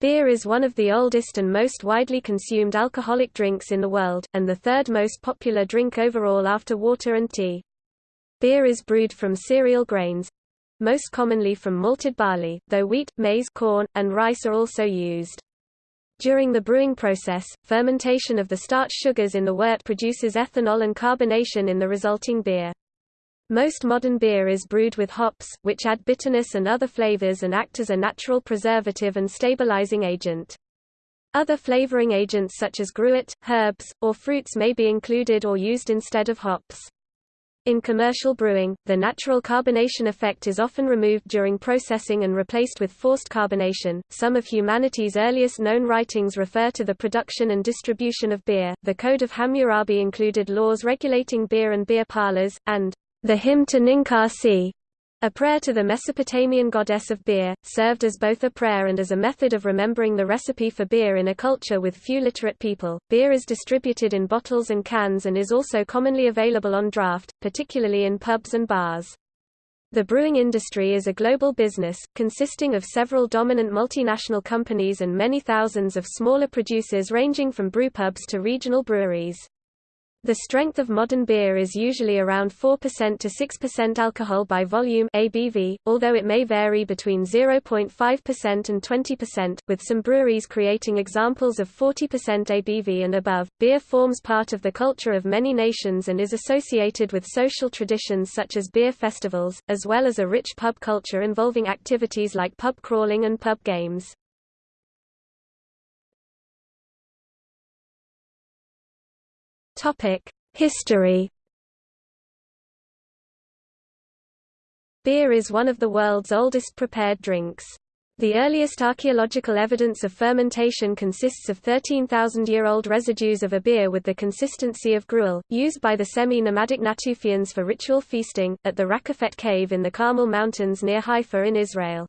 Beer is one of the oldest and most widely consumed alcoholic drinks in the world, and the third most popular drink overall after water and tea. Beer is brewed from cereal grains, most commonly from malted barley, though wheat, maize, corn, and rice are also used. During the brewing process, fermentation of the starch sugars in the wort produces ethanol and carbonation in the resulting beer. Most modern beer is brewed with hops, which add bitterness and other flavors and act as a natural preservative and stabilizing agent. Other flavoring agents such as gruit, herbs, or fruits may be included or used instead of hops. In commercial brewing, the natural carbonation effect is often removed during processing and replaced with forced carbonation. Some of humanity's earliest known writings refer to the production and distribution of beer. The Code of Hammurabi included laws regulating beer and beer parlors, and the hymn to Ninkasi, a prayer to the Mesopotamian goddess of beer, served as both a prayer and as a method of remembering the recipe for beer in a culture with few literate people. Beer is distributed in bottles and cans and is also commonly available on draft, particularly in pubs and bars. The brewing industry is a global business, consisting of several dominant multinational companies and many thousands of smaller producers ranging from brewpubs to regional breweries. The strength of modern beer is usually around 4% to 6% alcohol by volume ABV, although it may vary between 0.5% and 20%, with some breweries creating examples of 40% ABV and above. Beer forms part of the culture of many nations and is associated with social traditions such as beer festivals, as well as a rich pub culture involving activities like pub crawling and pub games. History. Beer is one of the world's oldest prepared drinks. The earliest archaeological evidence of fermentation consists of 13,000-year-old residues of a beer with the consistency of gruel, used by the semi-nomadic Natufians for ritual feasting, at the Raqefet cave in the Carmel Mountains near Haifa in Israel.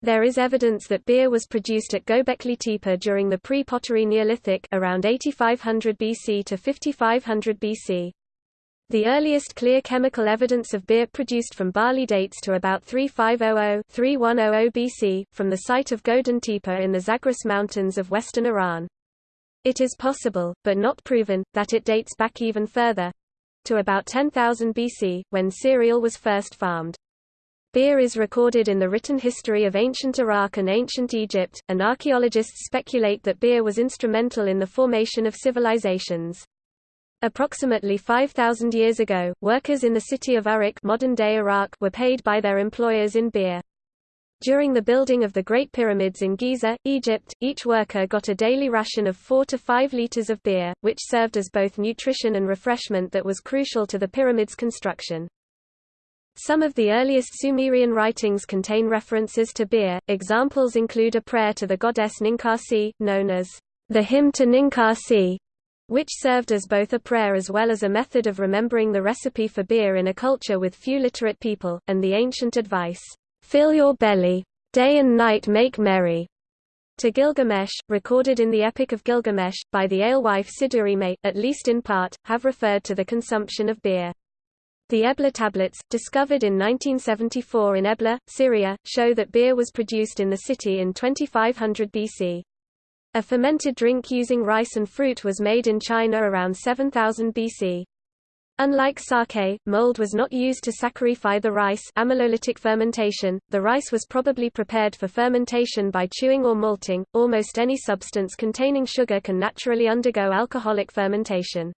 There is evidence that beer was produced at Göbekli Tepe during the pre-pottery Neolithic around 8500 BC to 5500 BC. The earliest clear chemical evidence of beer produced from barley dates to about 3500-3100 BC, from the site of Godin Tepe in the Zagros Mountains of western Iran. It is possible, but not proven, that it dates back even further—to about 10,000 BC, when cereal was first farmed. Beer is recorded in the written history of ancient Iraq and ancient Egypt, and archaeologists speculate that beer was instrumental in the formation of civilizations. Approximately 5,000 years ago, workers in the city of Uruk modern-day Iraq were paid by their employers in beer. During the building of the Great Pyramids in Giza, Egypt, each worker got a daily ration of 4 to 5 liters of beer, which served as both nutrition and refreshment that was crucial to the pyramids' construction. Some of the earliest Sumerian writings contain references to beer. Examples include a prayer to the goddess Ninkasi, known as the hymn to Ninkasi, which served as both a prayer as well as a method of remembering the recipe for beer in a culture with few literate people, and the ancient advice, Fill your belly. Day and night make merry. To Gilgamesh, recorded in the Epic of Gilgamesh, by the alewife Siduri may, at least in part, have referred to the consumption of beer. The Ebla tablets, discovered in 1974 in Ebla, Syria, show that beer was produced in the city in 2500 BC. A fermented drink using rice and fruit was made in China around 7000 BC. Unlike sake, mold was not used to saccharify the rice amylolytic fermentation, the rice was probably prepared for fermentation by chewing or malting. Almost any substance containing sugar can naturally undergo alcoholic fermentation.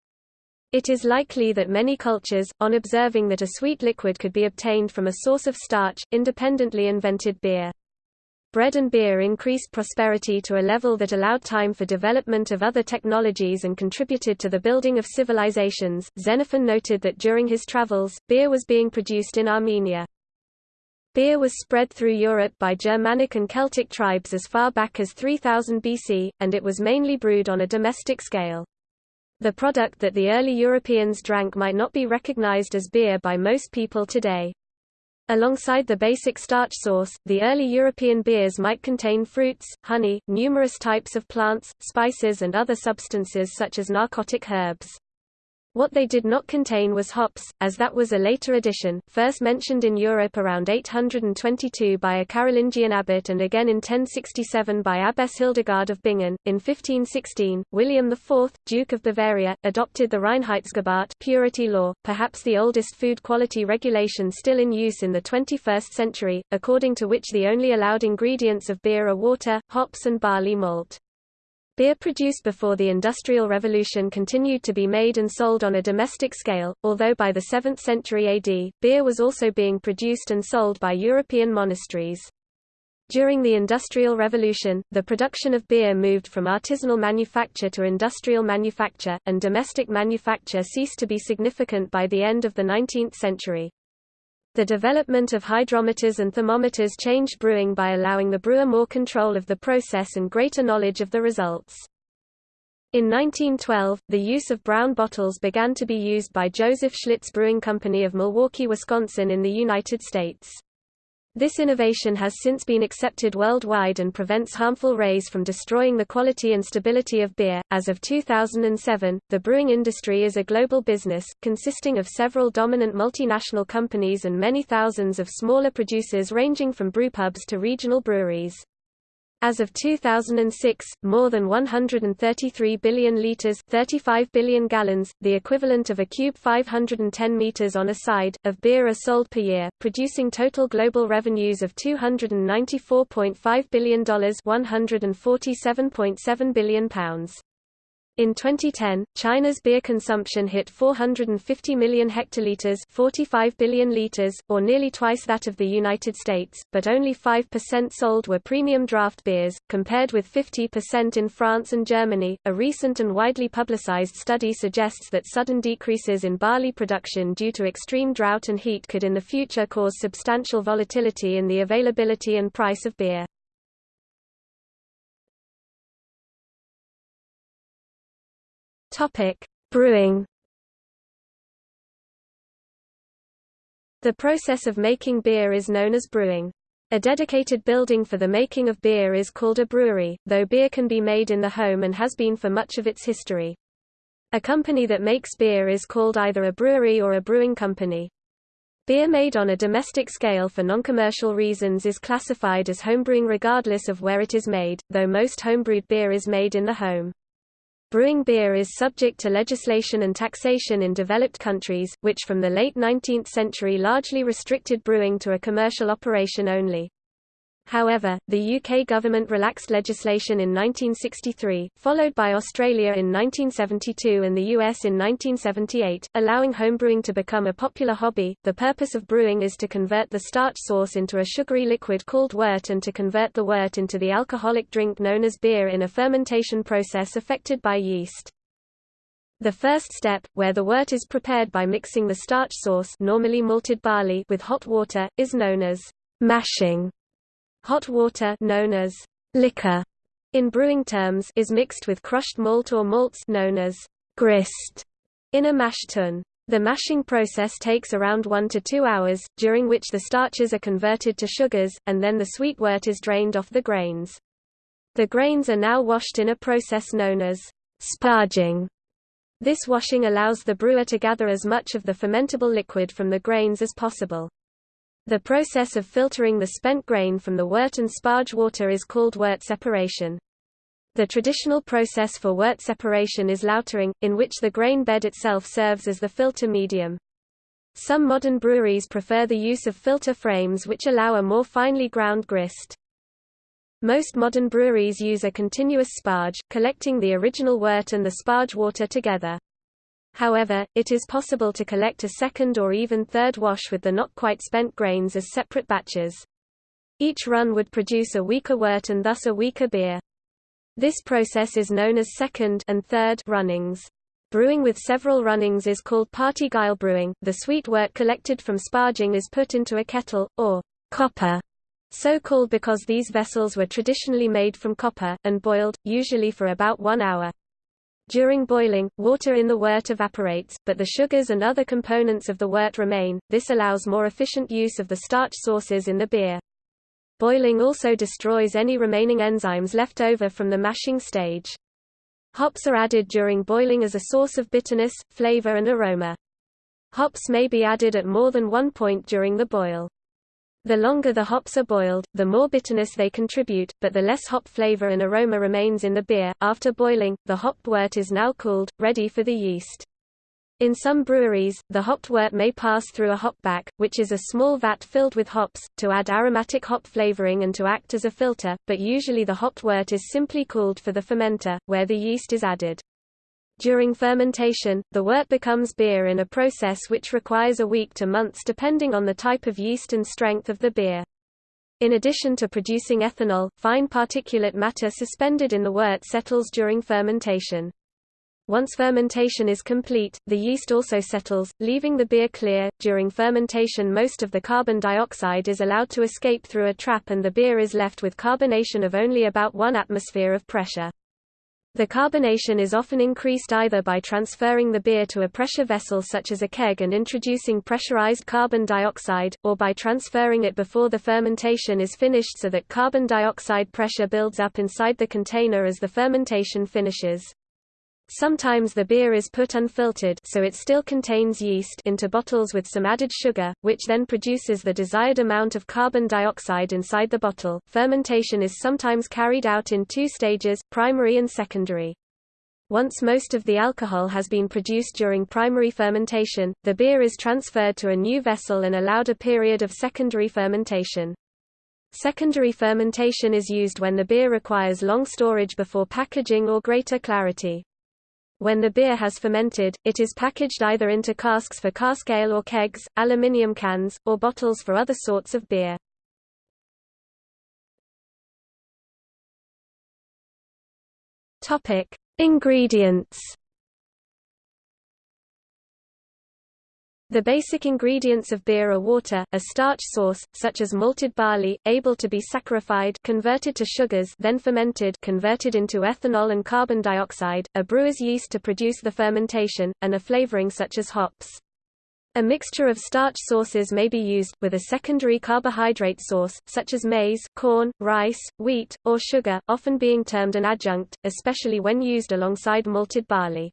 It is likely that many cultures, on observing that a sweet liquid could be obtained from a source of starch, independently invented beer. Bread and beer increased prosperity to a level that allowed time for development of other technologies and contributed to the building of civilizations. Xenophon noted that during his travels, beer was being produced in Armenia. Beer was spread through Europe by Germanic and Celtic tribes as far back as 3000 BC, and it was mainly brewed on a domestic scale. The product that the early Europeans drank might not be recognized as beer by most people today. Alongside the basic starch source, the early European beers might contain fruits, honey, numerous types of plants, spices and other substances such as narcotic herbs. What they did not contain was hops, as that was a later addition, first mentioned in Europe around 822 by a Carolingian abbot and again in 1067 by Abbess Hildegard of Bingen. In 1516, William IV, Duke of Bavaria, adopted the Reinheitsgebot purity law, perhaps the oldest food quality regulation still in use in the 21st century, according to which the only allowed ingredients of beer are water, hops and barley malt. Beer produced before the Industrial Revolution continued to be made and sold on a domestic scale, although by the 7th century AD, beer was also being produced and sold by European monasteries. During the Industrial Revolution, the production of beer moved from artisanal manufacture to industrial manufacture, and domestic manufacture ceased to be significant by the end of the 19th century. The development of hydrometers and thermometers changed brewing by allowing the brewer more control of the process and greater knowledge of the results. In 1912, the use of brown bottles began to be used by Joseph Schlitz Brewing Company of Milwaukee, Wisconsin in the United States. This innovation has since been accepted worldwide and prevents harmful rays from destroying the quality and stability of beer. As of 2007, the brewing industry is a global business, consisting of several dominant multinational companies and many thousands of smaller producers ranging from brewpubs to regional breweries. As of 2006, more than 133 billion liters, 35 billion gallons, the equivalent of a cube 510 meters on a side, of beer are sold per year, producing total global revenues of $294.5 billion, 147.7 billion pounds. In 2010, China's beer consumption hit 450 million hectoliters 45 billion liters, or nearly twice that of the United States, but only 5% sold were premium draft beers, compared with 50% in France and Germany. A recent and widely publicized study suggests that sudden decreases in barley production due to extreme drought and heat could in the future cause substantial volatility in the availability and price of beer. Topic: Brewing. The process of making beer is known as brewing. A dedicated building for the making of beer is called a brewery, though beer can be made in the home and has been for much of its history. A company that makes beer is called either a brewery or a brewing company. Beer made on a domestic scale for non-commercial reasons is classified as homebrewing regardless of where it is made, though most homebrewed beer is made in the home. Brewing beer is subject to legislation and taxation in developed countries, which from the late 19th century largely restricted brewing to a commercial operation only. However, the UK government relaxed legislation in 1963, followed by Australia in 1972 and the US in 1978, allowing homebrewing to become a popular hobby. The purpose of brewing is to convert the starch source into a sugary liquid called wort and to convert the wort into the alcoholic drink known as beer in a fermentation process affected by yeast. The first step, where the wort is prepared by mixing the starch source normally malted barley with hot water, is known as mashing. Hot water known as liquor in brewing terms is mixed with crushed malt or malts known as grist in a mash tun. The mashing process takes around 1 to 2 hours, during which the starches are converted to sugars, and then the sweet wort is drained off the grains. The grains are now washed in a process known as sparging. This washing allows the brewer to gather as much of the fermentable liquid from the grains as possible. The process of filtering the spent grain from the wort and sparge water is called wort separation. The traditional process for wort separation is lautering, in which the grain bed itself serves as the filter medium. Some modern breweries prefer the use of filter frames which allow a more finely ground grist. Most modern breweries use a continuous sparge, collecting the original wort and the sparge water together. However, it is possible to collect a second or even third wash with the not quite spent grains as separate batches. Each run would produce a weaker wort and thus a weaker beer. This process is known as second and third runnings. Brewing with several runnings is called parti-gyle brewing. The sweet wort collected from sparging is put into a kettle, or copper, so called because these vessels were traditionally made from copper, and boiled, usually for about one hour. During boiling, water in the wort evaporates, but the sugars and other components of the wort remain, this allows more efficient use of the starch sources in the beer. Boiling also destroys any remaining enzymes left over from the mashing stage. Hops are added during boiling as a source of bitterness, flavor and aroma. Hops may be added at more than one point during the boil. The longer the hops are boiled, the more bitterness they contribute, but the less hop flavor and aroma remains in the beer. After boiling, the hopped wort is now cooled, ready for the yeast. In some breweries, the hopped wort may pass through a hopback, which is a small vat filled with hops, to add aromatic hop flavoring and to act as a filter, but usually the hopped wort is simply cooled for the fermenter, where the yeast is added. During fermentation, the wort becomes beer in a process which requires a week to months depending on the type of yeast and strength of the beer. In addition to producing ethanol, fine particulate matter suspended in the wort settles during fermentation. Once fermentation is complete, the yeast also settles, leaving the beer clear. During fermentation, most of the carbon dioxide is allowed to escape through a trap and the beer is left with carbonation of only about 1 atmosphere of pressure. The carbonation is often increased either by transferring the beer to a pressure vessel such as a keg and introducing pressurized carbon dioxide, or by transferring it before the fermentation is finished so that carbon dioxide pressure builds up inside the container as the fermentation finishes. Sometimes the beer is put unfiltered so it still contains yeast into bottles with some added sugar, which then produces the desired amount of carbon dioxide inside the bottle. Fermentation is sometimes carried out in two stages, primary and secondary. Once most of the alcohol has been produced during primary fermentation, the beer is transferred to a new vessel and allowed a period of secondary fermentation. Secondary fermentation is used when the beer requires long storage before packaging or greater clarity. When the beer has fermented, it is packaged either into casks for cask ale or kegs, aluminium cans, or bottles for other sorts of beer. Topic: Ingredients The basic ingredients of beer are water, a starch source, such as malted barley, able to be saccharified converted to sugars then fermented converted into ethanol and carbon dioxide, a brewer's yeast to produce the fermentation, and a flavoring such as hops. A mixture of starch sources may be used, with a secondary carbohydrate source, such as maize, corn, rice, wheat, or sugar, often being termed an adjunct, especially when used alongside malted barley.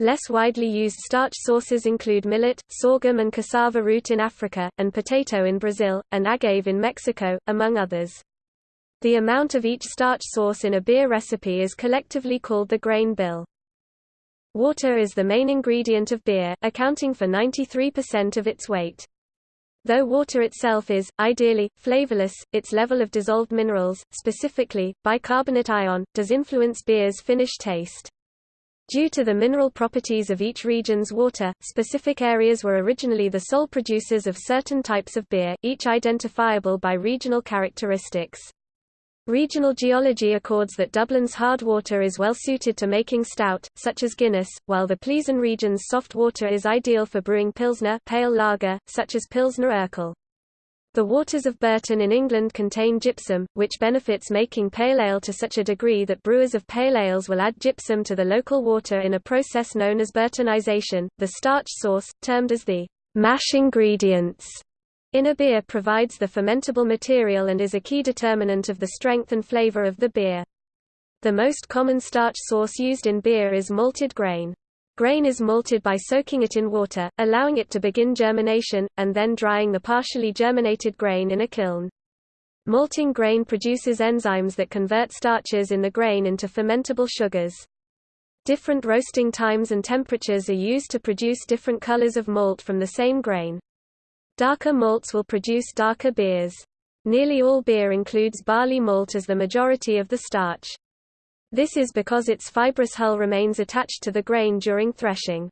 Less widely used starch sources include millet, sorghum and cassava root in Africa, and potato in Brazil, and agave in Mexico, among others. The amount of each starch source in a beer recipe is collectively called the grain bill. Water is the main ingredient of beer, accounting for 93% of its weight. Though water itself is, ideally, flavorless, its level of dissolved minerals, specifically, bicarbonate ion, does influence beer's finish taste. Due to the mineral properties of each region's water, specific areas were originally the sole producers of certain types of beer, each identifiable by regional characteristics. Regional geology accords that Dublin's hard water is well suited to making stout, such as Guinness, while the Pleasen region's soft water is ideal for brewing Pilsner pale lager, such as Pilsner Urquell. The waters of Burton in England contain gypsum, which benefits making pale ale to such a degree that brewers of pale ales will add gypsum to the local water in a process known as Burtonization. The starch source, termed as the mash ingredients in a beer provides the fermentable material and is a key determinant of the strength and flavor of the beer. The most common starch source used in beer is malted grain. Grain is malted by soaking it in water, allowing it to begin germination, and then drying the partially germinated grain in a kiln. Malting grain produces enzymes that convert starches in the grain into fermentable sugars. Different roasting times and temperatures are used to produce different colors of malt from the same grain. Darker malts will produce darker beers. Nearly all beer includes barley malt as the majority of the starch. This is because its fibrous hull remains attached to the grain during threshing.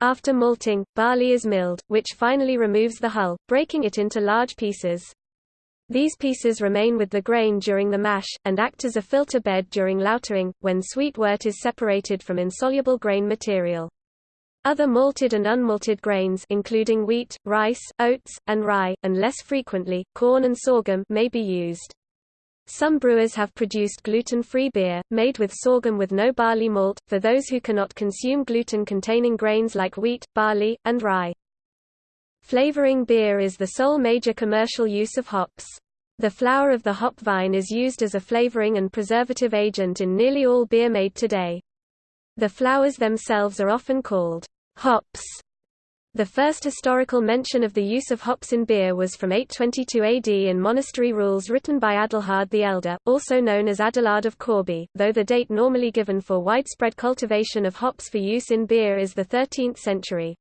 After malting, barley is milled, which finally removes the hull, breaking it into large pieces. These pieces remain with the grain during the mash, and act as a filter bed during lautering, when sweet wort is separated from insoluble grain material. Other malted and unmalted grains including wheat, rice, oats, and rye, and less frequently, corn and sorghum may be used. Some brewers have produced gluten-free beer, made with sorghum with no barley malt, for those who cannot consume gluten-containing grains like wheat, barley, and rye. Flavoring beer is the sole major commercial use of hops. The flower of the hop vine is used as a flavoring and preservative agent in nearly all beer made today. The flowers themselves are often called hops. The first historical mention of the use of hops in beer was from 822 AD in monastery rules written by Adelhard the Elder, also known as Adelard of Corbie, though the date normally given for widespread cultivation of hops for use in beer is the 13th century.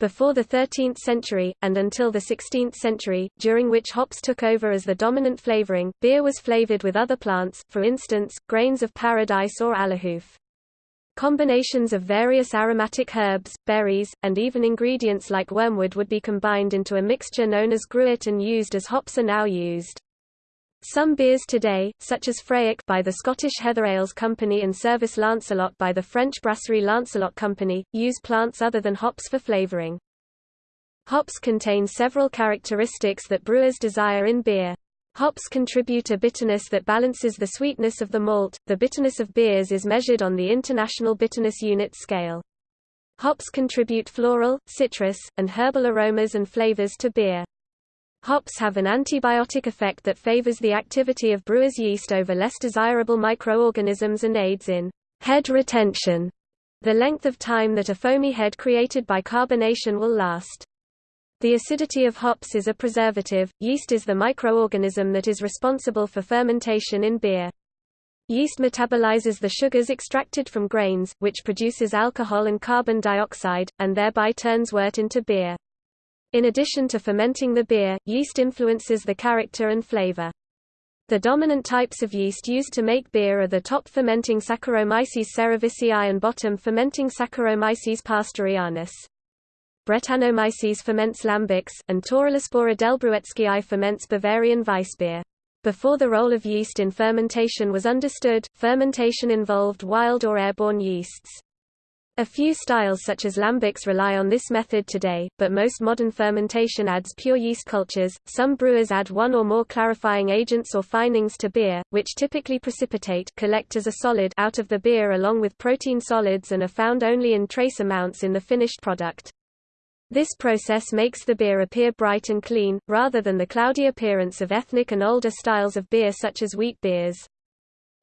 Before the 13th century, and until the 16th century, during which hops took over as the dominant flavoring, beer was flavored with other plants, for instance, grains of paradise or alehoof. Combinations of various aromatic herbs, berries, and even ingredients like wormwood would be combined into a mixture known as gruit and used as hops are now used. Some beers today, such as Fraoch by the Scottish Heather Ales Company and Cervoise Lancelot by the French brasserie Lancelot Company, use plants other than hops for flavoring. Hops contain several characteristics that brewers desire in beer. Hops contribute a bitterness that balances the sweetness of the malt. The bitterness of beers is measured on the International Bitterness Unit scale. Hops contribute floral, citrus, and herbal aromas and flavors to beer. Hops have an antibiotic effect that favors the activity of brewer's yeast over less desirable microorganisms and aids in head retention, the length of time that a foamy head created by carbonation will last. The acidity of hops is a preservative. Yeast is the microorganism that is responsible for fermentation in beer. Yeast metabolizes the sugars extracted from grains, which produces alcohol and carbon dioxide, and thereby turns wort into beer. In addition to fermenting the beer, yeast influences the character and flavor. The dominant types of yeast used to make beer are the top fermenting Saccharomyces cerevisiae and bottom fermenting Saccharomyces pastorianus. Brettanomyces ferments lambics, and Torulaspora delbrueckii ferments Bavarian Weissbier. Before the role of yeast in fermentation was understood, fermentation involved wild or airborne yeasts. A few styles such as lambics rely on this method today, but most modern fermentation adds pure yeast cultures. Some brewers add one or more clarifying agents or finings to beer, which typically precipitate collect as a solid out of the beer along with protein solids and are found only in trace amounts in the finished product. This process makes the beer appear bright and clean, rather than the cloudy appearance of ethnic and older styles of beer such as wheat beers.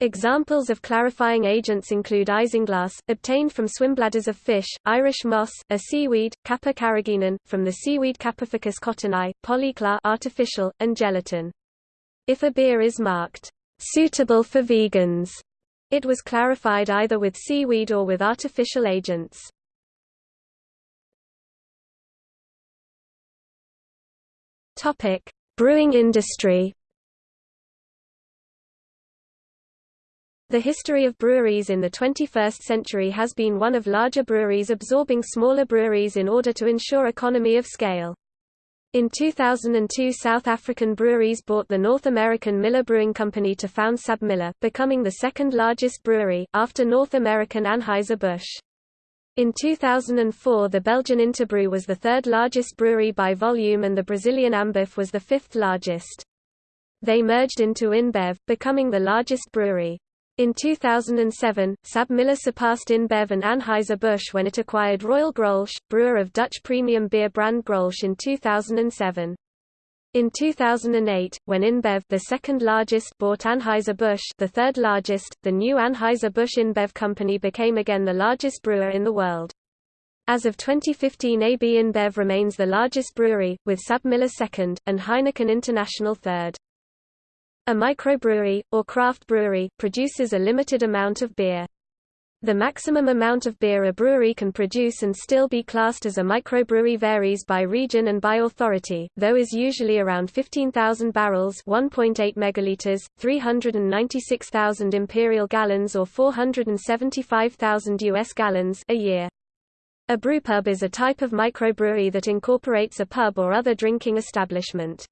Examples of clarifying agents include isinglass, obtained from swimbladders of fish, Irish moss, a seaweed, Kappa carrageenan, from the seaweed Kappaphycus cottonii, polyclar artificial, and gelatin. If a beer is marked, suitable for vegans, it was clarified either with seaweed or with artificial agents. Topic: Brewing industry. The history of breweries in the 21st century has been one of larger breweries absorbing smaller breweries in order to ensure economy of scale. In 2002 South African breweries bought the North American Miller Brewing Company to found SABMiller, becoming the second largest brewery, after North American Anheuser-Busch. In 2004 the Belgian Interbrew was the third largest brewery by volume and the Brazilian Ambev was the fifth largest. They merged into InBev, becoming the largest brewery. In 2007, SABMiller surpassed InBev and Anheuser-Busch when it acquired Royal Grolsch, brewer of Dutch premium beer brand Grolsch in 2007. In 2008, when InBev the second largest bought Anheuser-Busch the third largest, the new Anheuser-Busch InBev company became again the largest brewer in the world. As of 2015 AB InBev remains the largest brewery, with SABMiller second, and Heineken International third. A microbrewery, or craft brewery, produces a limited amount of beer. The maximum amount of beer a brewery can produce and still be classed as a microbrewery varies by region and by authority, though is usually around 15,000 barrels 1.8 megaliters, 396,000 imperial gallons or 475,000 US gallons a year. A brewpub is a type of microbrewery that incorporates a pub or other drinking establishment.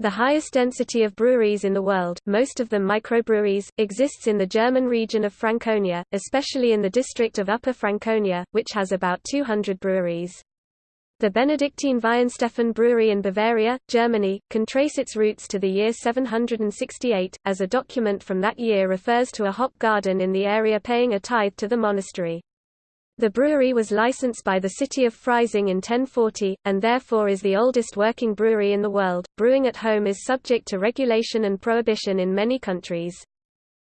The highest density of breweries in the world, most of them microbreweries, exists in the German region of Franconia, especially in the district of Upper Franconia, which has about 200 breweries. The Benedictine Weihenstephan Brewery in Bavaria, Germany, can trace its roots to the year 768, as a document from that year refers to a hop garden in the area paying a tithe to the monastery. The brewery was licensed by the city of Freising in 1040, and therefore is the oldest working brewery in the world. Brewing at home is subject to regulation and prohibition in many countries.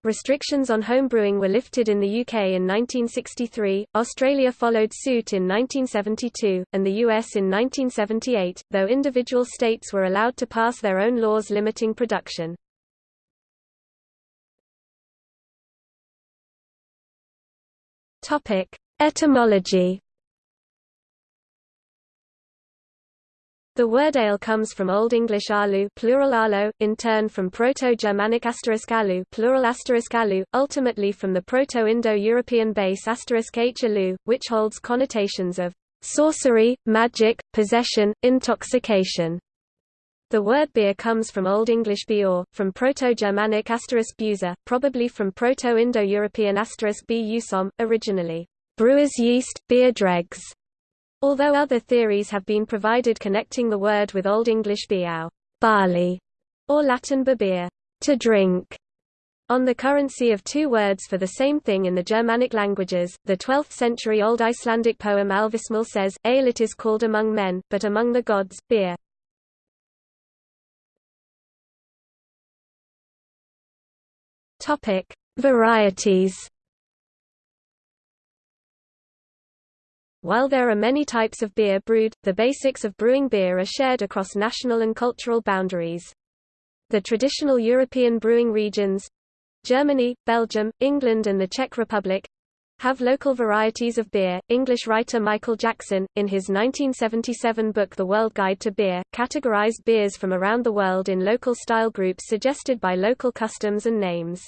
Restrictions on homebrewing were lifted in the UK in 1963, Australia followed suit in 1972, and the US in 1978, though individual states were allowed to pass their own laws limiting production. Etymology The word ale comes from Old English alu plural alo, in turn from Proto-Germanic alu plural alu, ultimately from the Proto-Indo-European base alu, which holds connotations of sorcery, magic, possession, intoxication. The word beer comes from Old English bior, from Proto-Germanic buza, probably from Proto-Indo-European busom, originally brewer's yeast, beer dregs. Although other theories have been provided connecting the word with Old English biau barley, or Latin beer to drink. On the currency of two words for the same thing in the Germanic languages, the 12th-century Old Icelandic poem Alvissmal says, Ale it is called among men, but among the gods, beer. Varieties While there are many types of beer brewed, the basics of brewing beer are shared across national and cultural boundaries. The traditional European brewing regions Germany, Belgium, England and the Czech Republic have local varieties of beer. English writer Michael Jackson, in his 1977 book The World Guide to Beer, categorized beers from around the world in local style groups suggested by local customs and names.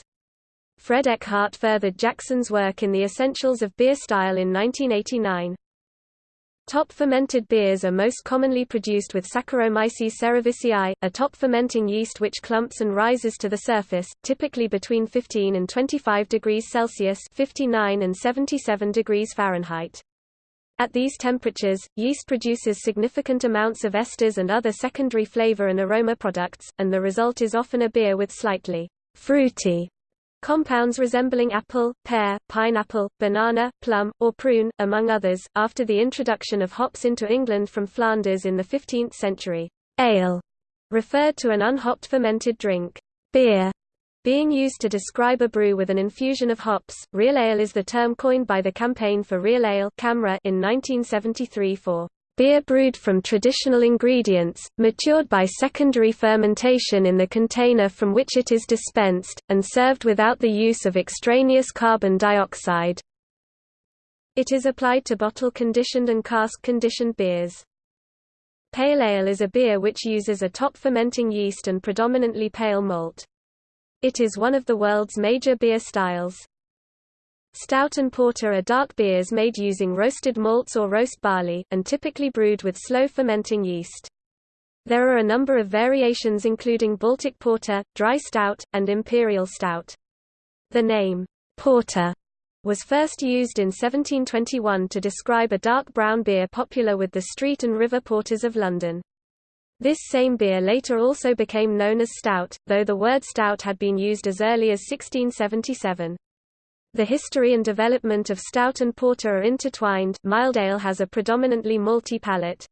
Fred Eckhardt furthered Jackson's work in The Essentials of Beer Style in 1989. Top fermented beers are most commonly produced with Saccharomyces cerevisiae, a top fermenting yeast which clumps and rises to the surface, typically between 15 and 25 degrees Celsius 59 and 77 degrees Fahrenheit. At these temperatures, yeast produces significant amounts of esters and other secondary flavor and aroma products, and the result is often a beer with slightly fruity Compounds resembling apple, pear, pineapple, banana, plum, or prune, among others, after the introduction of hops into England from Flanders in the 15th century. Ale referred to an unhopped fermented drink. Beer being used to describe a brew with an infusion of hops. Real ale is the term coined by the Campaign for Real Ale in 1973 for Beer brewed from traditional ingredients, matured by secondary fermentation in the container from which it is dispensed, and served without the use of extraneous carbon dioxide. It is applied to bottle-conditioned and cask-conditioned beers. Pale ale is a beer which uses a top fermenting yeast and predominantly pale malt. It is one of the world's major beer styles. Stout and porter are dark beers made using roasted malts or roast barley, and typically brewed with slow fermenting yeast. There are a number of variations including Baltic porter, dry stout, and imperial stout. The name, porter, was first used in 1721 to describe a dark brown beer popular with the street and river porters of London. This same beer later also became known as stout, though the word stout had been used as early as 1677. The history and development of stout and porter are intertwined mild ale has a predominantly malty palate.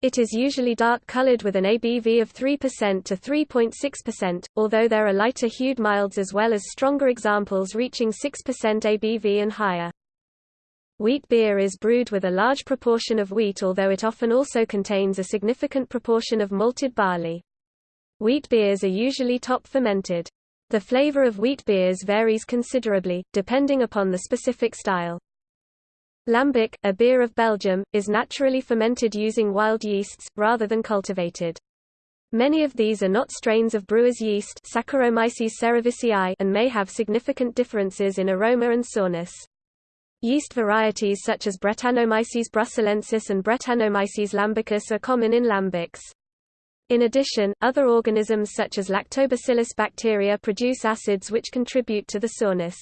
It is usually dark-colored with an ABV of 3% to 3.6%, although there are lighter-hued milds as well as stronger examples reaching 6% ABV and higher. Wheat beer is brewed with a large proportion of wheat although it often also contains a significant proportion of malted barley. Wheat beers are usually top fermented. The flavor of wheat beers varies considerably, depending upon the specific style. Lambic, a beer of Belgium, is naturally fermented using wild yeasts, rather than cultivated. Many of these are not strains of brewer's yeast Saccharomyces cerevisiae and may have significant differences in aroma and sourness. Yeast varieties such as Brettanomyces bruxellensis and Brettanomyces lambicus are common in lambics. In addition, other organisms such as lactobacillus bacteria produce acids which contribute to the sourness.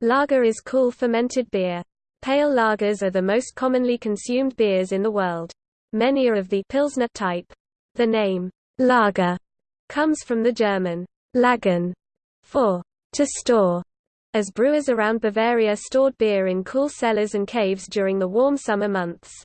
Lager is cool fermented beer. Pale lagers are the most commonly consumed beers in the world. Many are of the Pilsner type. The name, lager, comes from the German lagern, for to store, as brewers around Bavaria stored beer in cool cellars and caves during the warm summer months.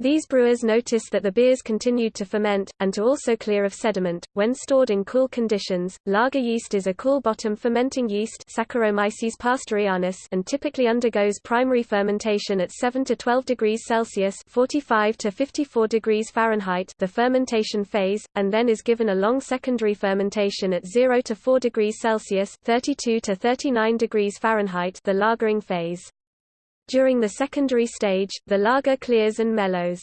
These brewers noticed that the beers continued to ferment, and to also clear of sediment, when stored in cool conditions. Lager yeast is a cool-bottom fermenting yeast Saccharomyces pastorianus and typically undergoes primary fermentation at 7 to 12 degrees Celsius 45 to 54 degrees Fahrenheit the fermentation phase, and then is given a long secondary fermentation at 0 to 4 degrees Celsius 32 to 39 degrees Fahrenheit the lagering phase. During the secondary stage, the lager clears and mellows.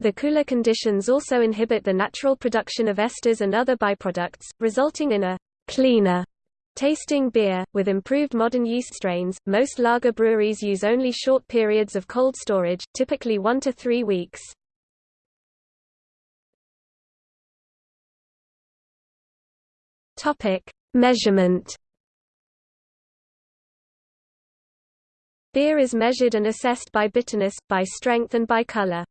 The cooler conditions also inhibit the natural production of esters and other byproducts, resulting in a cleaner tasting beer. With improved modern yeast strains, most lager breweries use only short periods of cold storage, typically 1 to 3 weeks. Topic: Measurement Beer is measured and assessed by bitterness, by strength and by color.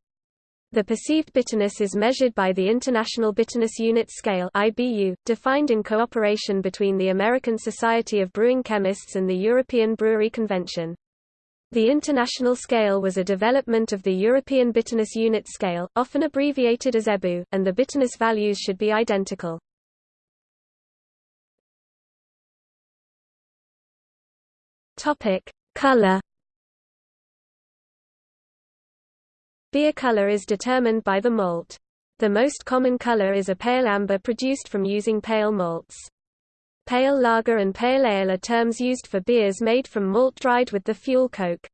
The perceived bitterness is measured by the International Bitterness Unit Scale IBU, defined in cooperation between the American Society of Brewing Chemists and the European Brewery Convention. The international scale was a development of the European Bitterness Unit Scale, often abbreviated as EBU, and the bitterness values should be identical. Topic: Color Beer color is determined by the malt. The most common color is a pale amber produced from using pale malts. Pale lager and pale ale are terms used for beers made from malt dried with the fuel coke.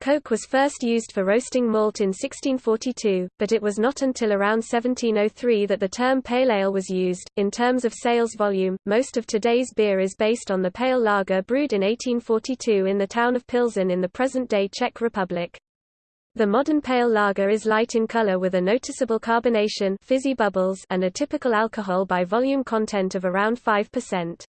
Coke was first used for roasting malt in 1642, but it was not until around 1703 that the term pale ale was used. In terms of sales volume, most of today's beer is based on the pale lager brewed in 1842 in the town of Pilsen in the present-day Czech Republic. The modern pale lager is light in color with a noticeable carbonation fizzy bubbles and a typical alcohol by volume content of around 5%.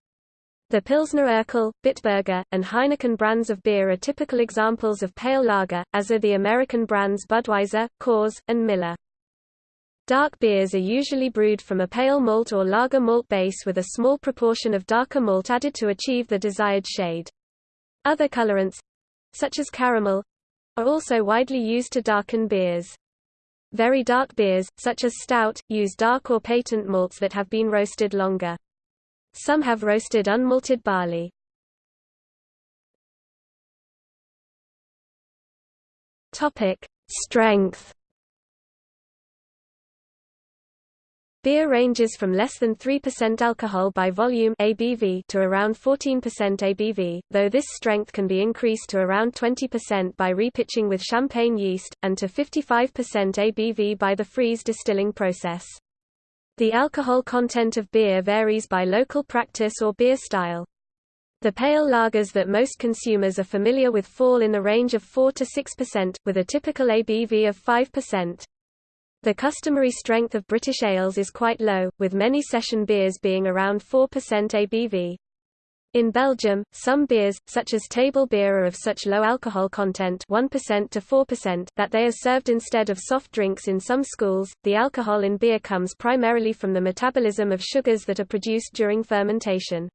The Pilsner Urquell, Bitburger, and Heineken brands of beer are typical examples of pale lager, as are the American brands Budweiser, Coors, and Miller. Dark beers are usually brewed from a pale malt or lager malt base with a small proportion of darker malt added to achieve the desired shade. Other colorants, such as caramel, are also widely used to darken beers. Very dark beers, such as stout, use dark or patent malts that have been roasted longer. Some have roasted unmalted barley. Strength Beer ranges from less than 3% alcohol by volume ABV to around 14% ABV, though this strength can be increased to around 20% by repitching with champagne yeast, and to 55% ABV by the freeze distilling process. The alcohol content of beer varies by local practice or beer style. The pale lagers that most consumers are familiar with fall in the range of 4 to 6%, with a typical ABV of 5%. The customary strength of British ales is quite low, with many session beers being around 4% ABV. In Belgium, some beers, such as table beer are of such low alcohol content 1% to 4% that they are served instead of soft drinks in some schools. The alcohol in beer comes primarily from the metabolism of sugars that are produced during fermentation.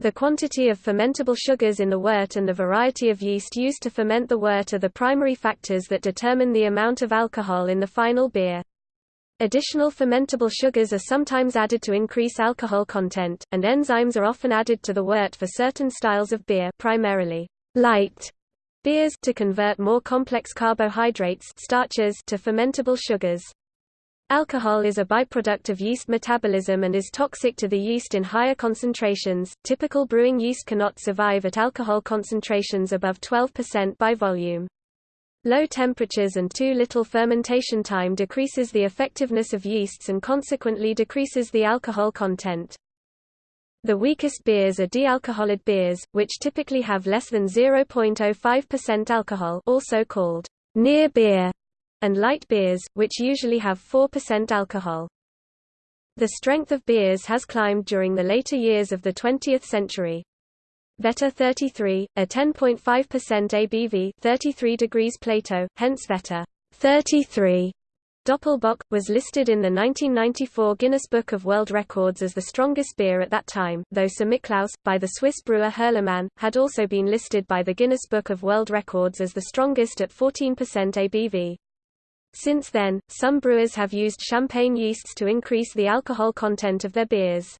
The quantity of fermentable sugars in the wort and the variety of yeast used to ferment the wort are the primary factors that determine the amount of alcohol in the final beer. Additional fermentable sugars are sometimes added to increase alcohol content, and enzymes are often added to the wort for certain styles of beer primarily light beers to convert more complex carbohydrates starches to fermentable sugars. Alcohol is a byproduct of yeast metabolism and is toxic to the yeast in higher concentrations. Typical brewing yeast cannot survive at alcohol concentrations above 12% by volume. Low temperatures and too little fermentation time decreases the effectiveness of yeasts and consequently decreases the alcohol content. The weakest beers are dealcoholed beers, which typically have less than 0.05% alcohol also called near beer and light beers, which usually have 4% alcohol. The strength of beers has climbed during the later years of the 20th century. Vetter 33, a 10.5% ABV 33 degrees Plato, hence Vetter 33 Doppelbock, was listed in the 1994 Guinness Book of World Records as the strongest beer at that time, though Samichlaus, by the Swiss brewer Hürlimann, had also been listed by the Guinness Book of World Records as the strongest at 14% ABV. Since then, some brewers have used champagne yeasts to increase the alcohol content of their beers.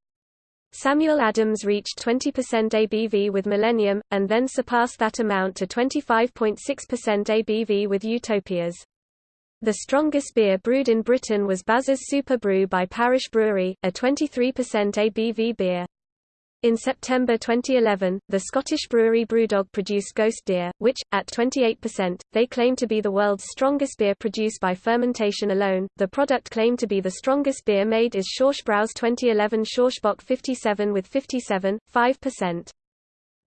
Samuel Adams reached 20% ABV with Millennium, and then surpassed that amount to 25.6% ABV with Utopias. The strongest beer brewed in Britain was Baz's Super Brew by Parish Brewery, a 23% ABV beer. In September 2011, the Scottish brewery Brewdog produced Ghost Deer, which, at 28%, they claim to be the world's strongest beer produced by fermentation alone. The product claimed to be the strongest beer made is Schorschbrau's 2011 Schorschbock 57 with 57.5%.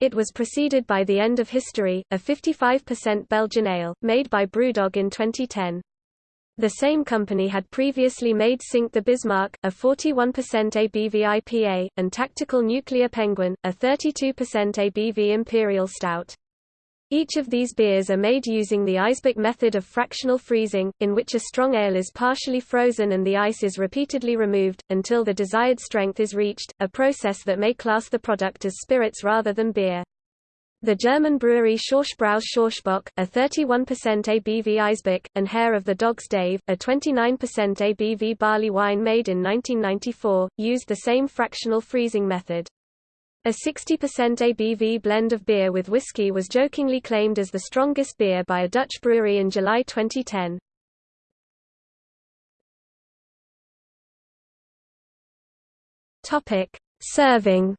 It was preceded by The End of History, a 55% Belgian ale, made by Brewdog in 2010. The same company had previously made Sink the Bismarck, a 41% ABV IPA, and Tactical Nuclear Penguin, a 32% ABV Imperial Stout. Each of these beers are made using the Eisbock method of fractional freezing, in which a strong ale is partially frozen and the ice is repeatedly removed, until the desired strength is reached, a process that may class the product as spirits rather than beer. The German brewery Schorschbrau's Schorschbock, a 31% ABV Eisbock, and Hair of the Dog's Dave, a 29% ABV barley wine made in 1994, used the same fractional freezing method. A 60% ABV blend of beer with whiskey was jokingly claimed as the strongest beer by a Dutch brewery in July 2010. Topic: Serving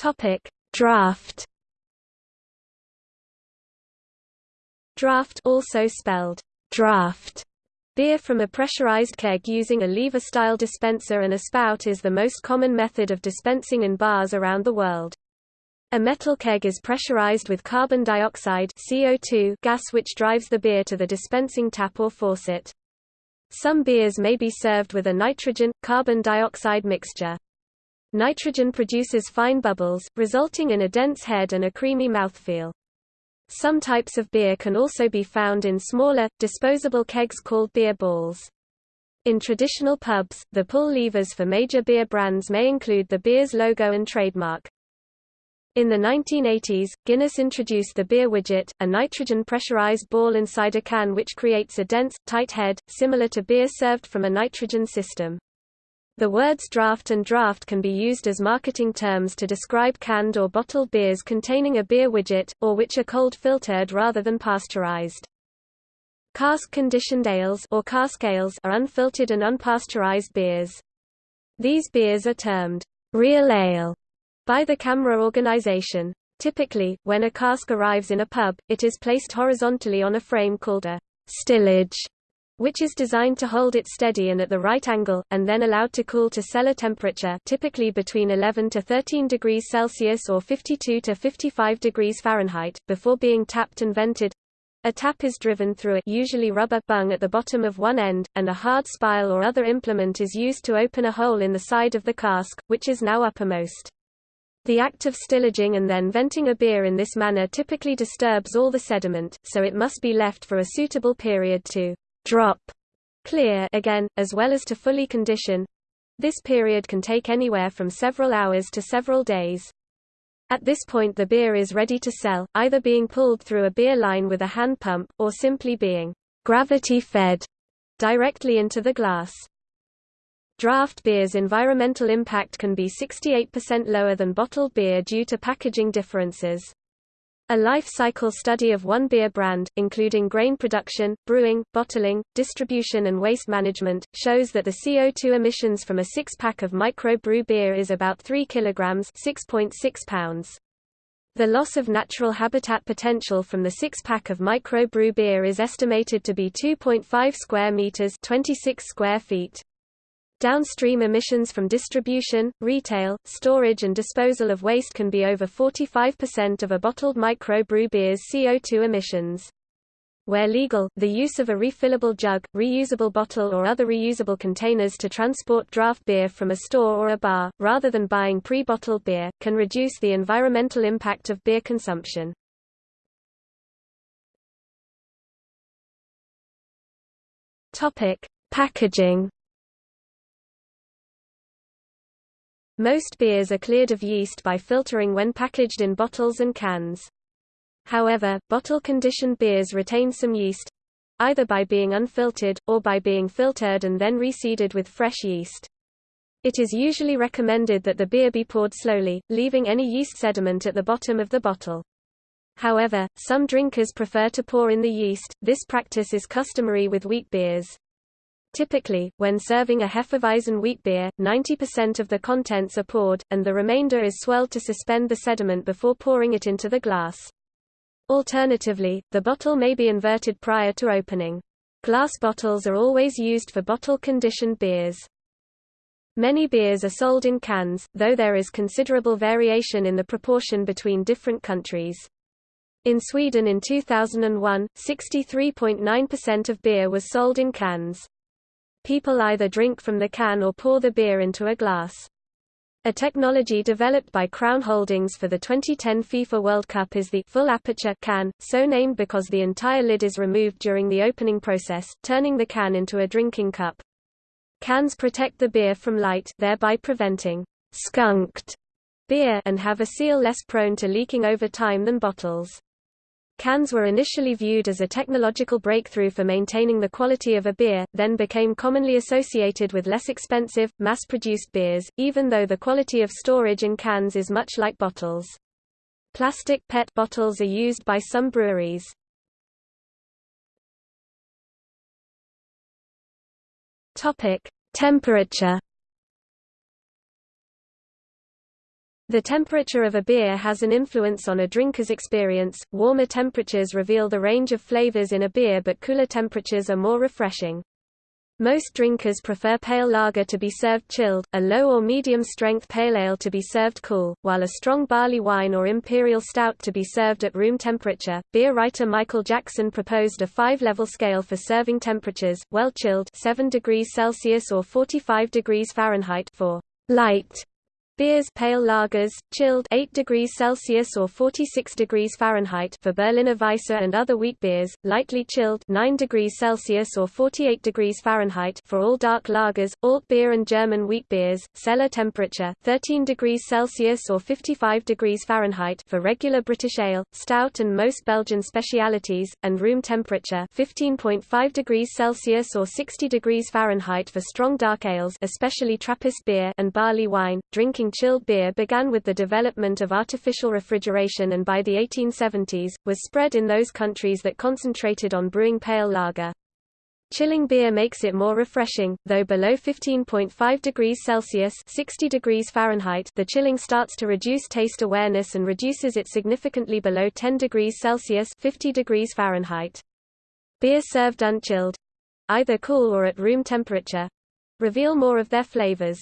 Topic: Draft. Draft also spelled draft. Beer from a pressurized keg using a lever-style dispenser and a spout is the most common method of dispensing in bars around the world. A metal keg is pressurized with carbon dioxide CO2 gas which drives the beer to the dispensing tap or faucet. Some beers may be served with a nitrogen-carbon dioxide mixture. Nitrogen produces fine bubbles, resulting in a dense head and a creamy mouthfeel. Some types of beer can also be found in smaller, disposable kegs called beer balls. In traditional pubs, the pull levers for major beer brands may include the beer's logo and trademark. In the 1980s, Guinness introduced the beer widget, a nitrogen pressurized ball inside a can which creates a dense, tight head, similar to beer served from a nitrogen system. The words draft and draught can be used as marketing terms to describe canned or bottled beers containing a beer widget, or which are cold filtered rather than pasteurized. Cask-conditioned ales or cask ales are unfiltered and unpasteurized beers. These beers are termed real ale by the CAMRA organization. Typically, when a cask arrives in a pub, it is placed horizontally on a frame called a stillage which is designed to hold it steady and at the right angle, and then allowed to cool to cellar temperature typically between 11 to 13 degrees Celsius or 52 to 55 degrees Fahrenheit, before being tapped and vented. A tap is driven through a usually rubber bung at the bottom of one end, and a hard spile or other implement is used to open a hole in the side of the cask, which is now uppermost. The act of stillaging and then venting a beer in this manner typically disturbs all the sediment, so it must be left for a suitable period to drop clear again, as well as to fully condition. This period can take anywhere from several hours to several days. At this point the beer is ready to sell, either being pulled through a beer line with a hand pump, or simply being gravity-fed directly into the glass. Draft beer's environmental impact can be 68% lower than bottled beer due to packaging differences. A life cycle study of one beer brand, including grain production, brewing, bottling, distribution and waste management, shows that the CO2 emissions from a six-pack of microbrew beer is about 3 kilograms 6.6 pounds. The loss of natural habitat potential from the six-pack of microbrew beer is estimated to be 2.5 square meters 26 square feet. Downstream emissions from distribution, retail, storage and disposal of waste can be over 45% of a bottled microbrew beer's CO2 emissions. Where legal, the use of a refillable jug, reusable bottle or other reusable containers to transport draft beer from a store or a bar, rather than buying pre-bottled beer, can reduce the environmental impact of beer consumption. Packaging Most beers are cleared of yeast by filtering when packaged in bottles and cans. However, bottle-conditioned beers retain some yeast, either by being unfiltered, or by being filtered and then reseeded with fresh yeast. It is usually recommended that the beer be poured slowly, leaving any yeast sediment at the bottom of the bottle. However, some drinkers prefer to pour in the yeast, this practice is customary with wheat beers. Typically, when serving a Hefeweizen wheat beer, 90% of the contents are poured, and the remainder is swirled to suspend the sediment before pouring it into the glass. Alternatively, the bottle may be inverted prior to opening. Glass bottles are always used for bottle-conditioned beers. Many beers are sold in cans, though there is considerable variation in the proportion between different countries. In Sweden in 2001, 63.9% of beer was sold in cans. People either drink from the can or pour the beer into a glass. A technology developed by Crown Holdings for the 2010 FIFA World Cup is the full aperture can, so named because the entire lid is removed during the opening process, turning the can into a drinking cup. Cans protect the beer from light, thereby preventing skunked beer and have a seal less prone to leaking over time than bottles. Cans were initially viewed as a technological breakthrough for maintaining the quality of a beer, then became commonly associated with less expensive, mass-produced beers, even though the quality of storage in cans is much like bottles. Plastic PET bottles are used by some breweries. Temperature. The temperature of a beer has an influence on a drinker's experience. Warmer temperatures reveal the range of flavors in a beer, but cooler temperatures are more refreshing. Most drinkers prefer pale lager to be served chilled, a low or medium strength pale ale to be served cool, while a strong barley wine or imperial stout to be served at room temperature. Beer writer Michael Jackson proposed a five-level scale for serving temperatures: well chilled 7 degrees Celsius or 45 degrees Fahrenheit for light Beers pale lagers, chilled 8 degrees Celsius or 46 degrees Fahrenheit for Berliner Weisse and other wheat beers, lightly chilled 9 degrees Celsius or 48 degrees Fahrenheit for all dark lagers, alt beer and German wheat beers, cellar temperature 13 degrees Celsius or 55 degrees Fahrenheit for regular British ale, stout and most Belgian specialities, and room temperature 15.5 degrees Celsius or 60 degrees Fahrenheit for strong dark ales especially Trappist beer and barley wine. Drinking chilled beer began with the development of artificial refrigeration and by the 1870s, was spread in those countries that concentrated on brewing pale lager. Chilling beer makes it more refreshing, though below 15.5 degrees Celsius 60 degrees Fahrenheit the chilling starts to reduce taste awareness and reduces it significantly below 10 degrees Celsius 50 degrees Fahrenheit. Beer served unchilled—either cool or at room temperature—reveal more of their flavors.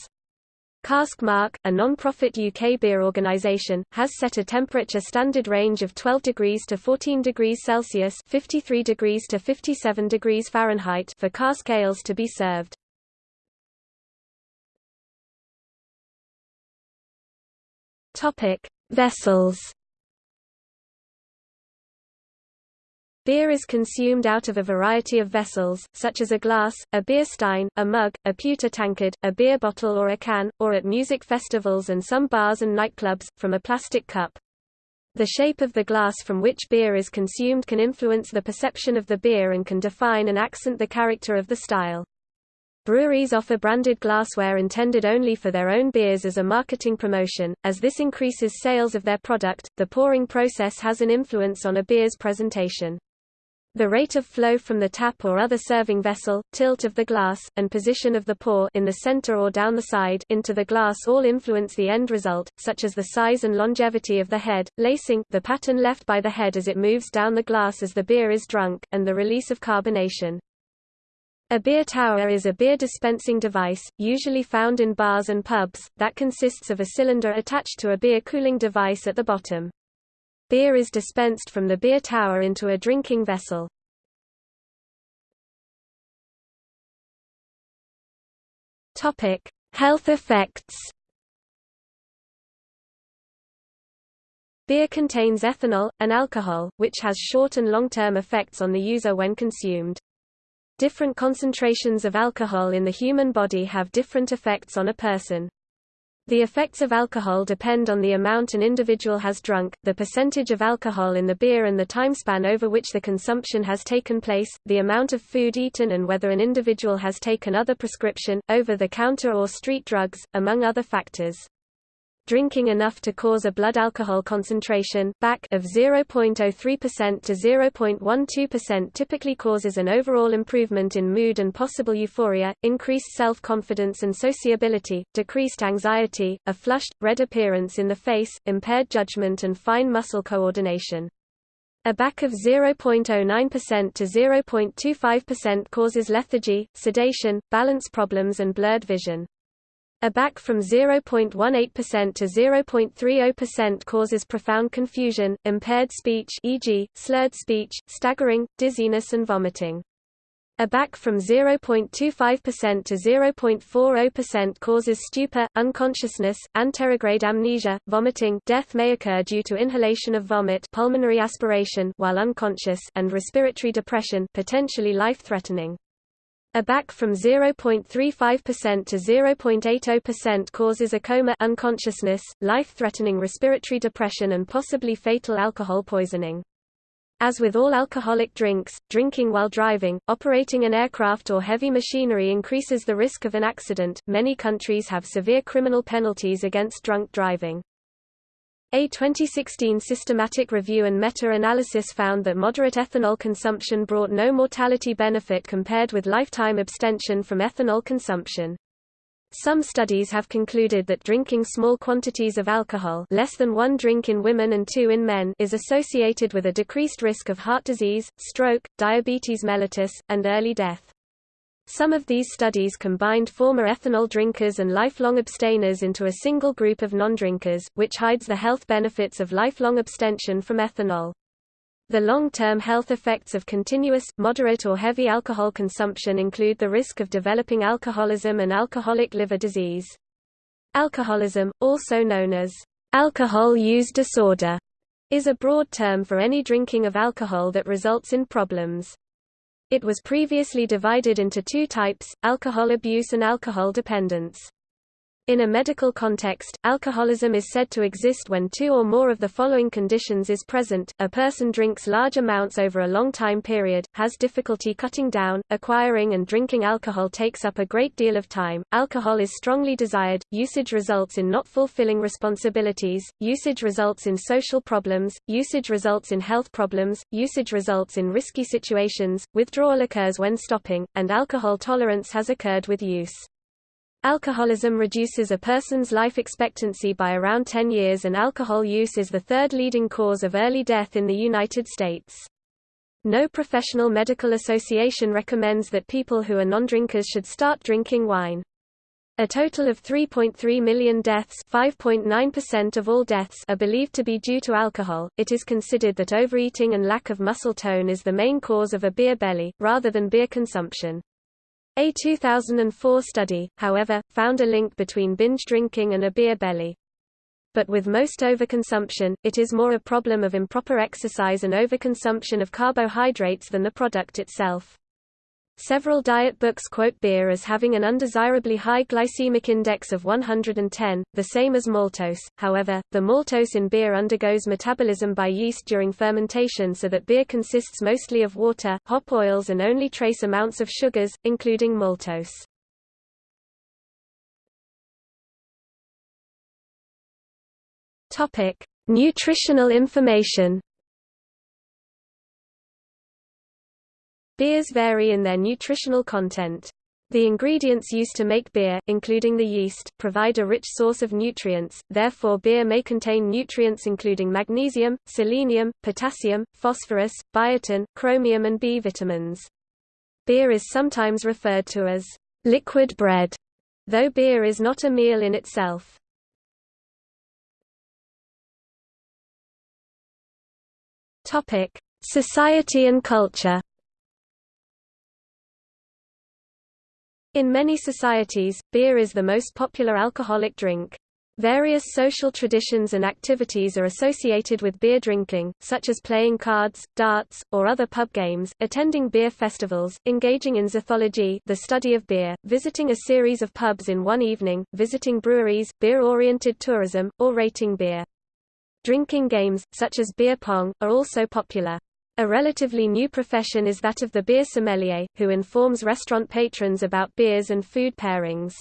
Cask Mark, a non-profit UK beer organisation, has set a temperature standard range of 12 degrees to 14 degrees Celsius 53 degrees to 57 degrees Fahrenheit for cask ales to be served. Vessels Beer is consumed out of a variety of vessels, such as a glass, a beer stein, a mug, a pewter tankard, a beer bottle or a can, or at music festivals and some bars and nightclubs, from a plastic cup. The shape of the glass from which beer is consumed can influence the perception of the beer and can define and accent the character of the style. Breweries offer branded glassware intended only for their own beers as a marketing promotion. As this increases sales of their product, the pouring process has an influence on a beer's presentation. The rate of flow from the tap or other serving vessel, tilt of the glass, and position of the pour in the center or down the side into the glass all influence the end result, such as the size and longevity of the head, lacing the pattern left by the head as it moves down the glass as the beer is drunk, and the release of carbonation. A beer tower is a beer dispensing device, usually found in bars and pubs, that consists of a cylinder attached to a beer cooling device at the bottom. Beer is dispensed from the beer tower into a drinking vessel. Topic: Health effects. Beer contains ethanol, an alcohol, which has short and long-term effects on the user when consumed. Different concentrations of alcohol in the human body have different effects on a person. The effects of alcohol depend on the amount an individual has drunk, the percentage of alcohol in the beer and the timespan over which the consumption has taken place, the amount of food eaten and whether an individual has taken other prescription, over-the-counter or street drugs, among other factors drinking enough to cause a blood alcohol concentration BAC of 0.03% to 0.12% typically causes an overall improvement in mood and possible euphoria, increased self-confidence and sociability, decreased anxiety, a flushed, red appearance in the face, impaired judgment and fine muscle coordination. A BAC of 0.09% to 0.25% causes lethargy, sedation, balance problems and blurred vision. A BAC from 0.18% to 0.30% causes profound confusion, impaired speech e.g., slurred speech, staggering, dizziness and vomiting. A BAC from 0.25% to 0.40% causes stupor, unconsciousness, anterograde amnesia, vomiting death may occur due to inhalation of vomit pulmonary aspiration while unconscious and respiratory depression potentially life-threatening. A BAC from 0.35% to 0.80% causes a coma unconsciousness, life-threatening respiratory depression and possibly fatal alcohol poisoning. As with all alcoholic drinks, drinking while driving, operating an aircraft or heavy machinery increases the risk of an accident. Many countries have severe criminal penalties against drunk driving. A 2016 systematic review and meta-analysis found that moderate ethanol consumption brought no mortality benefit compared with lifetime abstention from ethanol consumption. Some studies have concluded that drinking small quantities of alcohol less than one drink in women and two in men is associated with a decreased risk of heart disease, stroke, diabetes mellitus, and early death. Some of these studies combined former ethanol drinkers and lifelong abstainers into a single group of non-drinkers, which hides the health benefits of lifelong abstention from ethanol. The long-term health effects of continuous, moderate or heavy alcohol consumption include the risk of developing alcoholism and alcoholic liver disease. Alcoholism, also known as alcohol use disorder, is a broad term for any drinking of alcohol that results in problems. It was previously divided into two types, alcohol abuse and alcohol dependence. In a medical context, alcoholism is said to exist when two or more of the following conditions is present, a person drinks large amounts over a long time period, has difficulty cutting down, acquiring and drinking alcohol takes up a great deal of time, alcohol is strongly desired, usage results in not fulfilling responsibilities, usage results in social problems, usage results in health problems, usage results in risky situations, withdrawal occurs when stopping, and alcohol tolerance has occurred with use. Alcoholism reduces a person's life expectancy by around 10 years and alcohol use is the third leading cause of early death in the United States. No professional medical association recommends that people who are non-drinkers should start drinking wine. A total of 3.3 million deaths, 5.9% of all deaths, are believed to be due to alcohol. It is considered that overeating and lack of muscle tone is the main cause of a beer belly rather than beer consumption. A 2004 study, however, found a link between binge drinking and a beer belly. But with most overconsumption, it is more a problem of improper exercise and overconsumption of carbohydrates than the product itself. Several diet books quote beer as having an undesirably high glycemic index of 110, the same as maltose. However, the maltose in beer undergoes metabolism by yeast during fermentation so that beer consists mostly of water, hop oils and only trace amounts of sugars, including maltose. Topic: Nutritional information. Beers vary in their nutritional content. The ingredients used to make beer, including the yeast, provide a rich source of nutrients, therefore beer may contain nutrients including magnesium, selenium, potassium, phosphorus, biotin, chromium and B vitamins. Beer is sometimes referred to as liquid bread, though beer is not a meal in itself. Society and culture In many societies, beer is the most popular alcoholic drink. Various social traditions and activities are associated with beer drinking, such as playing cards, darts, or other pub games, attending beer festivals, engaging in zythology the study of beer, visiting a series of pubs in one evening, visiting breweries, beer-oriented tourism, or rating beer. Drinking games, such as beer pong, are also popular. A relatively new profession is that of the beer sommelier, who informs restaurant patrons about beers and food pairings.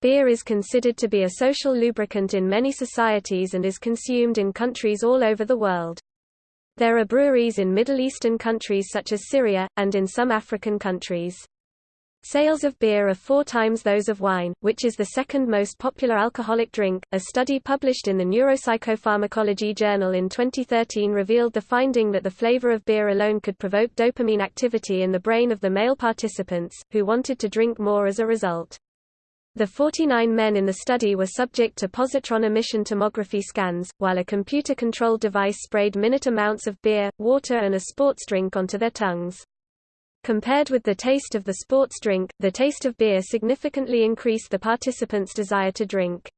Beer is considered to be a social lubricant in many societies and is consumed in countries all over the world. There are breweries in Middle Eastern countries such as Syria, and in some African countries. Sales of beer are four times those of wine, which is the second most popular alcoholic drink. A study published in the Neuropsychopharmacology Journal in 2013 revealed the finding that the flavor of beer alone could provoke dopamine activity in the brain of the male participants, who wanted to drink more as a result. The 49 men in the study were subject to positron emission tomography scans, while a computer-controlled device sprayed minute amounts of beer, water and a sports drink onto their tongues. Compared with the taste of the sports drink, the taste of beer significantly increased the participants' desire to drink.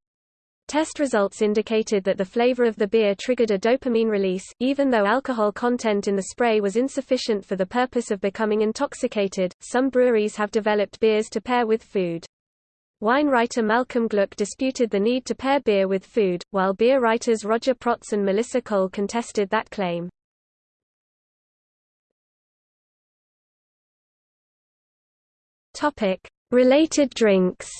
Test results indicated that the flavor of the beer triggered a dopamine release, even though alcohol content in the spray was insufficient for the purpose of becoming intoxicated. Some breweries have developed beers to pair with food. Wine writer Malcolm Gluck disputed the need to pair beer with food, while beer writers Roger Protz and Melissa Cole contested that claim. Topic: Related drinks.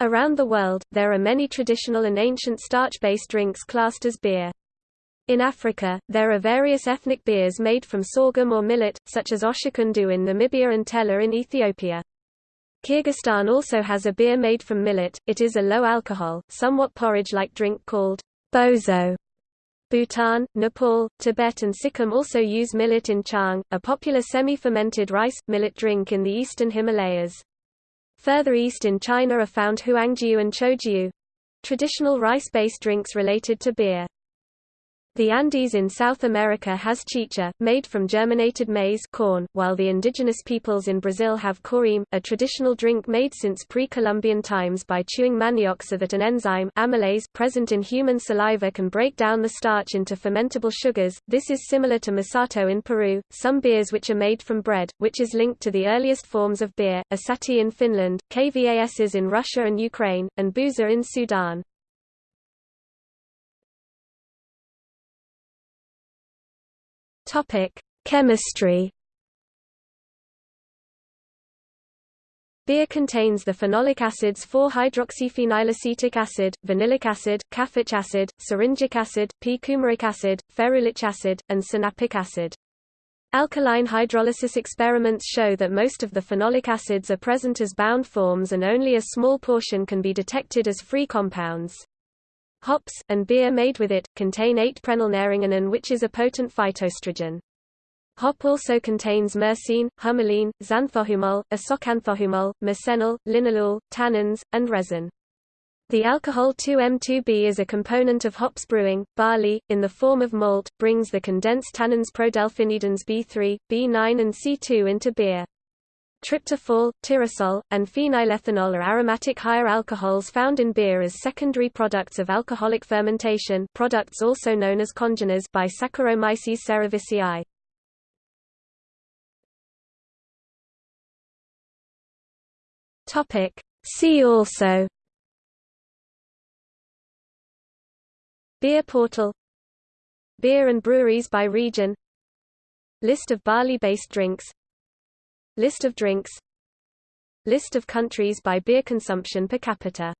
Around the world, there are many traditional and ancient starch-based drinks classed as beer. In Africa, there are various ethnic beers made from sorghum or millet, such as Oshikundu in Namibia and Tella in Ethiopia. Kyrgyzstan also has a beer made from millet, it is a low-alcohol, somewhat porridge-like drink called bozo. Bhutan, Nepal, Tibet and Sikkim also use millet in chang, a popular semi-fermented rice, millet drink in the eastern Himalayas. Further east in China are found huangjiu and choujiu—traditional rice-based drinks related to beer. The Andes in South America has chicha, made from germinated maize corn, while the indigenous peoples in Brazil have cauim, a traditional drink made since pre-Columbian times by chewing manioc so that an enzyme amylase present in human saliva can break down the starch into fermentable sugars. This is similar to masato in Peru. Some beers which are made from bread, which is linked to the earliest forms of beer, asatti in Finland, kvas's in Russia and Ukraine, and buza in Sudan. Topic: Chemistry. Beer contains the phenolic acids 4-hydroxyphenylacetic acid, vanillic acid, caffeic acid, syringic acid, p-coumaric acid, ferulic acid, and sinapic acid. Alkaline hydrolysis experiments show that most of the phenolic acids are present as bound forms and only a small portion can be detected as free compounds. Hops, and beer made with it, contain 8-prenylnaringenin which is a potent phytoestrogen. Hop also contains myrcene, humulene, xanthohumol, isoxanthohumol, myrcenol, linalool, tannins, and resin. The alcohol 2M2B is a component of hops brewing. Barley, in the form of malt, brings the condensed tannins prodelphinidins B3, B9 and C2 into beer. Tryptophol, tyrosol, and phenylethanol are aromatic higher alcohols found in beer as secondary products of alcoholic fermentation products also known as congeners by Saccharomyces cerevisiae. See also Beer portal Beer and breweries by region List of barley-based drinks List of drinks. List of countries by beer consumption per capita